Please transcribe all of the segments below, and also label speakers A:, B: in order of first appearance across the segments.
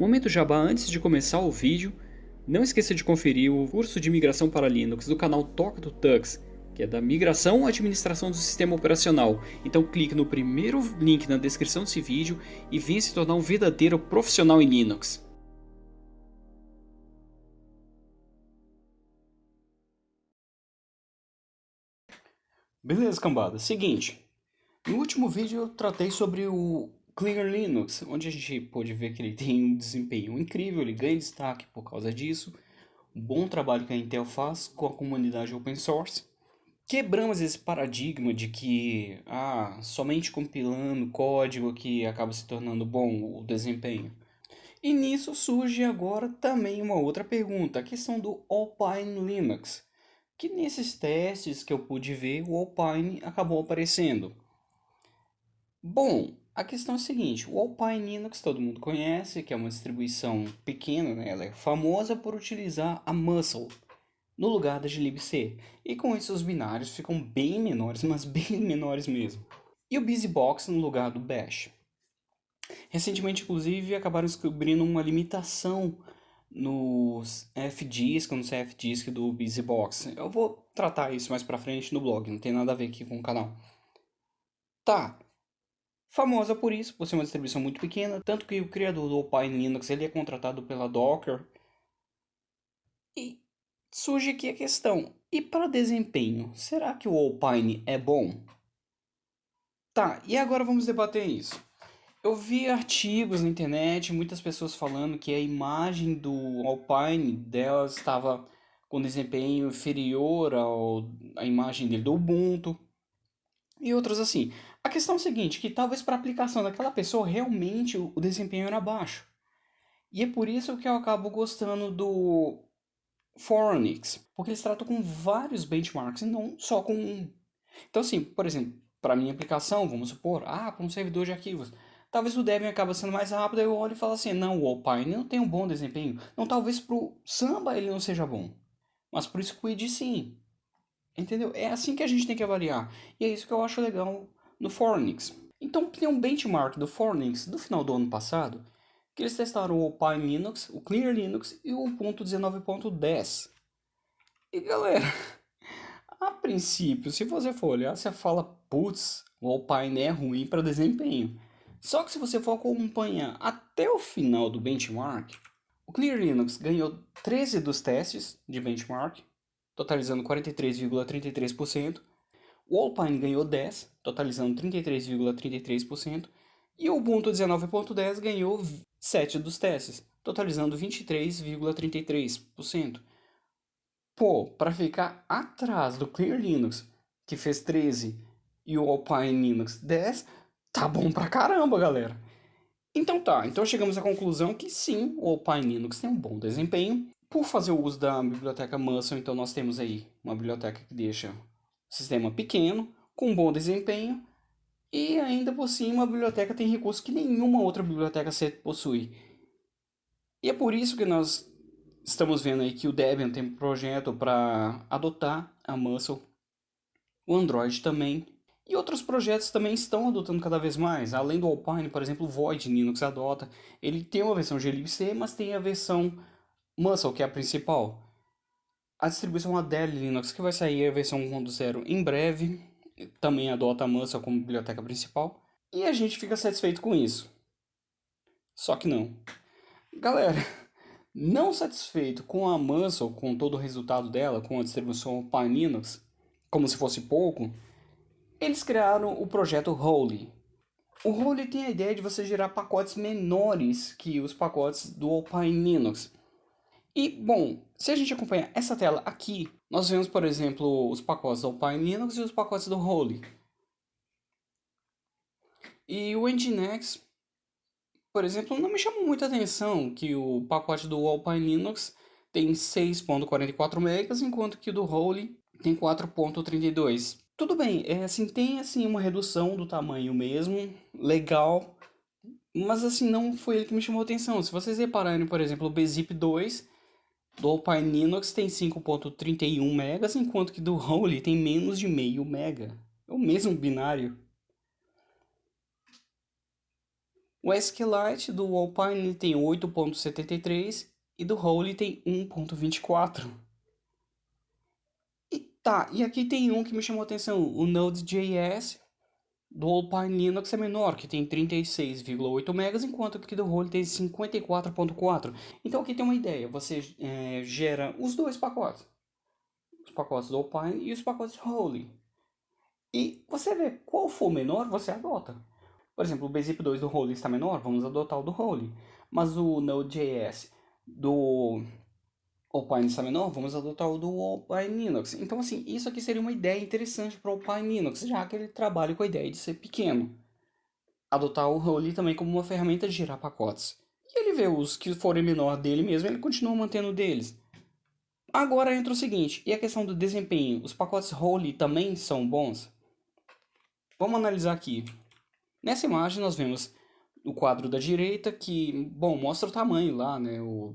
A: Momento jabá antes de começar o vídeo, não esqueça de conferir o curso de migração para Linux do canal Toca do Tux, que é da migração à administração do sistema operacional. Então clique no primeiro link na descrição desse vídeo e venha se tornar um verdadeiro profissional em Linux. Beleza, cambada. Seguinte, no último vídeo eu tratei sobre o Clear Linux, onde a gente pôde ver que ele tem um desempenho incrível, ele ganha destaque por causa disso, um bom trabalho que a Intel faz com a comunidade open source. Quebramos esse paradigma de que ah, somente compilando código que acaba se tornando bom o desempenho. E nisso surge agora também uma outra pergunta, a questão do Alpine Linux, que nesses testes que eu pude ver, o Alpine acabou aparecendo. Bom, a questão é a seguinte, o Alpine Linux todo mundo conhece, que é uma distribuição pequena, né? ela é famosa por utilizar a Muscle no lugar da glibc, e com isso os binários ficam bem menores, mas bem menores mesmo. E o BusyBox no lugar do Bash. Recentemente, inclusive, acabaram descobrindo uma limitação nos FDisk, no CFDisk do BusyBox. Eu vou tratar isso mais pra frente no blog, não tem nada a ver aqui com o canal. Tá, famosa por isso, por ser uma distribuição muito pequena, tanto que o criador do Alpine Linux ele é contratado pela Docker. E surge aqui a questão, e para desempenho, será que o Alpine é bom? Tá, e agora vamos debater isso. Eu vi artigos na internet, muitas pessoas falando que a imagem do Alpine delas estava com desempenho inferior ao, à imagem dele do Ubuntu. E outros assim. A questão é a seguinte, que talvez para aplicação daquela pessoa realmente o, o desempenho era baixo. E é por isso que eu acabo gostando do Foronix, porque eles tratam com vários benchmarks e não só com um. Então assim, por exemplo, para minha aplicação, vamos supor, ah, para um servidor de arquivos, Talvez o Debian acabe sendo mais rápido, eu olho e falo assim, não, o Alpine não tem um bom desempenho. Não, talvez pro Samba ele não seja bom, mas pro Squid sim. Entendeu? É assim que a gente tem que avaliar. E é isso que eu acho legal no Fornix. Então tem um benchmark do Fornix do final do ano passado, que eles testaram o Alpine Linux, o Clear Linux e o 1.19.10. E galera, a princípio, se você for olhar, você fala, putz, o Alpine é ruim para desempenho. Só que se você for acompanhar até o final do benchmark, o Clear Linux ganhou 13 dos testes de benchmark, totalizando 43,33%. O Alpine ganhou 10, totalizando 33,33%. E o Ubuntu 19.10 ganhou 7 dos testes, totalizando 23,33%. Pô, para ficar atrás do Clear Linux, que fez 13, e o Alpine Linux 10, tá bom pra caramba, galera. Então tá, então chegamos à conclusão que sim, o Alpine Linux tem um bom desempenho. Por fazer o uso da biblioteca Muscle, então nós temos aí uma biblioteca que deixa sistema pequeno, com bom desempenho, e ainda por cima a biblioteca tem recursos que nenhuma outra biblioteca possui. E é por isso que nós estamos vendo aí que o Debian tem um projeto para adotar a Muscle, o Android também, e outros projetos também estão adotando cada vez mais. Além do Alpine, por exemplo, o Void Linux adota. Ele tem uma versão glibc, mas tem a versão Muscle, que é a principal. A distribuição Adele Linux, que vai sair a versão 1.0 em breve, também adota a Muscle como biblioteca principal. E a gente fica satisfeito com isso. Só que não. Galera, não satisfeito com a Muscle, com todo o resultado dela, com a distribuição Alpine Linux, como se fosse pouco, eles criaram o projeto Holy. O Holy tem a ideia de você gerar pacotes menores que os pacotes do Alpine Linux. E, bom, se a gente acompanhar essa tela aqui, nós vemos, por exemplo, os pacotes do Alpine Linux e os pacotes do Holy. E o Nginx, por exemplo, não me chama muita atenção que o pacote do Alpine Linux tem 6.44 MB, enquanto que o do Holy tem 4.32 tudo bem, é assim, tem assim uma redução do tamanho mesmo, legal, mas assim, não foi ele que me chamou atenção. Se vocês repararem, por exemplo, o Bzip 2 do Alpine Linux tem 5.31 megas, enquanto que do Holy tem menos de meio mega. É o mesmo binário. O SQLite do Alpine tem 8.73 e do Holy tem 1.24. E tá, e aqui tem um que me chamou a atenção, o Node.js do Alpine Linux é menor, que tem 36,8 MB, enquanto que do Holy tem 54,4. Então aqui tem uma ideia, você é, gera os dois pacotes, os pacotes do Alpine e os pacotes Holy. E você vê qual for menor, você adota. Por exemplo, o Bzip 2 do Holy está menor, vamos adotar o do Holy. Mas o Node.js do Alpine menor, vamos adotar o do Alpine Linux. Então, assim, isso aqui seria uma ideia interessante para o Alpine Linux, já que ele trabalha com a ideia de ser pequeno. Adotar o Holy também como uma ferramenta de gerar pacotes. E ele vê os que forem menor dele mesmo, ele continua mantendo deles. Agora entra o seguinte, e a questão do desempenho? Os pacotes Holy também são bons? Vamos analisar aqui. Nessa imagem nós vemos o quadro da direita que, bom, mostra o tamanho lá, né? O,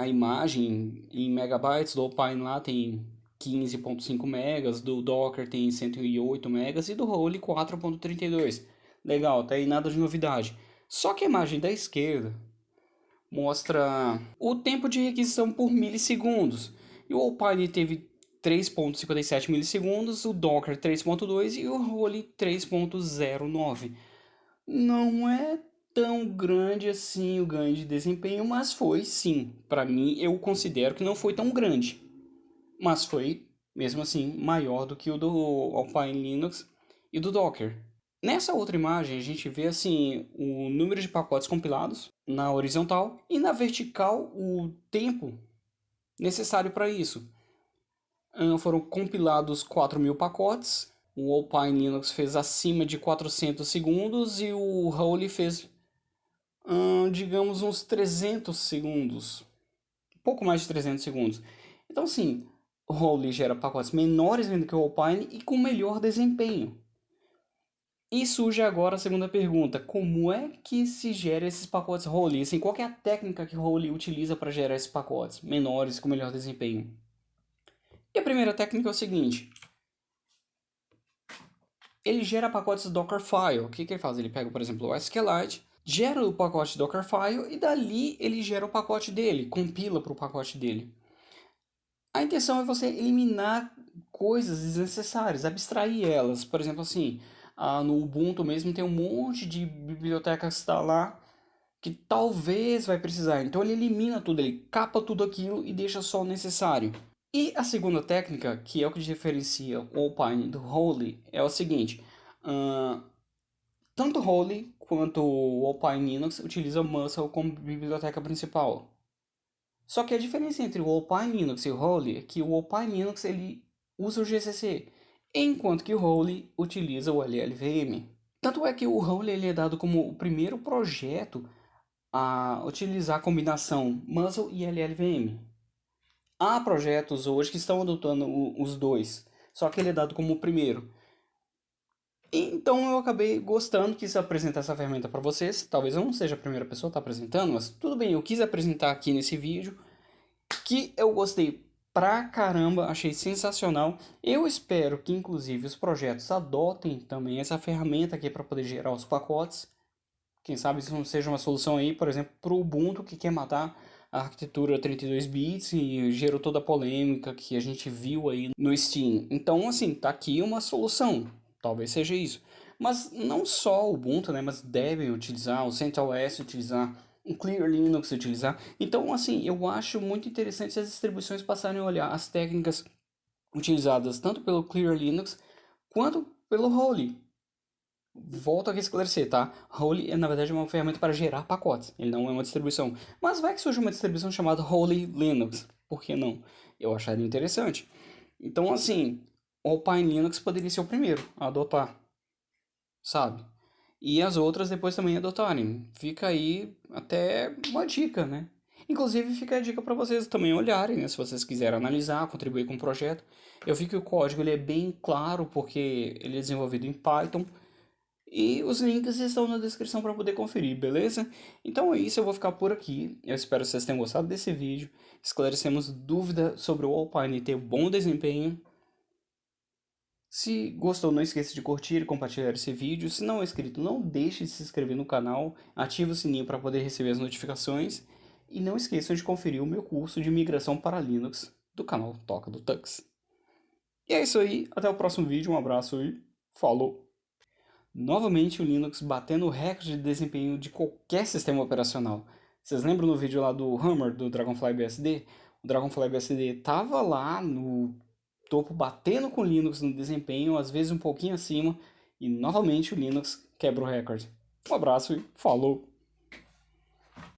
A: a imagem em megabytes do Alpine lá tem 15.5 megas, do Docker tem 108 megas e do Holy 4.32. Legal, tá aí nada de novidade. Só que a imagem da esquerda mostra o tempo de requisição por milissegundos. E o Alpine teve 3.57 milissegundos, o Docker 3.2 e o Holy 3.09. Não é tão grande assim o ganho de desempenho, mas foi sim. Para mim, eu considero que não foi tão grande, mas foi mesmo assim maior do que o do Alpine Linux e do Docker. Nessa outra imagem, a gente vê assim o número de pacotes compilados na horizontal e na vertical o tempo necessário para isso foram compilados 4.000 pacotes. O Alpine Linux fez acima de 400 segundos e o Holy fez, hum, digamos, uns 300 segundos. Pouco mais de 300 segundos. Então, sim, o Holy gera pacotes menores do que o Alpine e com melhor desempenho. E surge agora a segunda pergunta, como é que se gera esses pacotes Holy? Assim, qual é a técnica que o Holy utiliza para gerar esses pacotes menores com melhor desempenho? E a primeira técnica é o seguinte. Ele gera pacotes Dockerfile. O que, que ele faz? Ele pega, por exemplo, o SQLite, gera o pacote Dockerfile e dali ele gera o pacote dele, compila para o pacote dele. A intenção é você eliminar coisas desnecessárias, abstrair elas. Por exemplo, assim, no Ubuntu mesmo tem um monte de bibliotecas que está lá que talvez vai precisar. Então ele elimina tudo, ele capa tudo aquilo e deixa só o necessário. E a segunda técnica, que é o que diferencia o Alpine do Holy, é o seguinte. Uh, tanto Holy quanto o Alpine Linux utilizam Muscle como biblioteca principal. Só que a diferença entre o Alpine Linux e o Holy é que o Alpine Linux ele usa o GCC, enquanto que o Holy utiliza o LLVM. Tanto é que o Holy ele é dado como o primeiro projeto a utilizar a combinação Muscle e LLVM. Há projetos hoje que estão adotando os dois, só que ele é dado como o primeiro. Então eu acabei gostando, quis apresentar essa ferramenta para vocês. Talvez eu não seja a primeira pessoa a estar tá apresentando, mas tudo bem, eu quis apresentar aqui nesse vídeo que eu gostei pra caramba, achei sensacional. Eu espero que inclusive os projetos adotem também essa ferramenta aqui para poder gerar os pacotes. Quem sabe isso não seja uma solução aí, por exemplo, para o Ubuntu que quer matar a arquitetura 32 bits e gerou toda a polêmica que a gente viu aí no Steam. Então, assim, tá aqui uma solução. Talvez seja isso. Mas não só o Ubuntu, né, mas devem utilizar, o CentOS utilizar, o Clear Linux utilizar. Então, assim, eu acho muito interessante as distribuições passarem a olhar as técnicas utilizadas tanto pelo Clear Linux quanto pelo Holy. Volto aqui a esclarecer, tá? Holy é na verdade uma ferramenta para gerar pacotes, ele não é uma distribuição. Mas vai que surge uma distribuição chamada Holy Linux, por que não? Eu acharia interessante. Então assim, o Alpine Linux poderia ser o primeiro a adotar, sabe? E as outras depois também adotarem. Fica aí até uma dica, né? Inclusive fica a dica para vocês também olharem, né? Se vocês quiserem analisar, contribuir com o projeto. Eu vi que o código ele é bem claro porque ele é desenvolvido em Python e os links estão na descrição para poder conferir, beleza? Então é isso, eu vou ficar por aqui. Eu espero que vocês tenham gostado desse vídeo. Esclarecemos dúvida sobre o Alpine ter bom desempenho. Se gostou, não esqueça de curtir e compartilhar esse vídeo. Se não é inscrito, não deixe de se inscrever no canal, ative o sininho para poder receber as notificações. E não esqueçam de conferir o meu curso de migração para Linux do canal Toca do Tux. E é isso aí, até o próximo vídeo, um abraço e falou! Novamente o Linux batendo o recorde de desempenho de qualquer sistema operacional. Vocês lembram no vídeo lá do Hammer, do Dragonfly BSD? O Dragonfly BSD tava lá no topo batendo com o Linux no desempenho, às vezes um pouquinho acima, e novamente o Linux quebra o recorde. Um abraço e falou!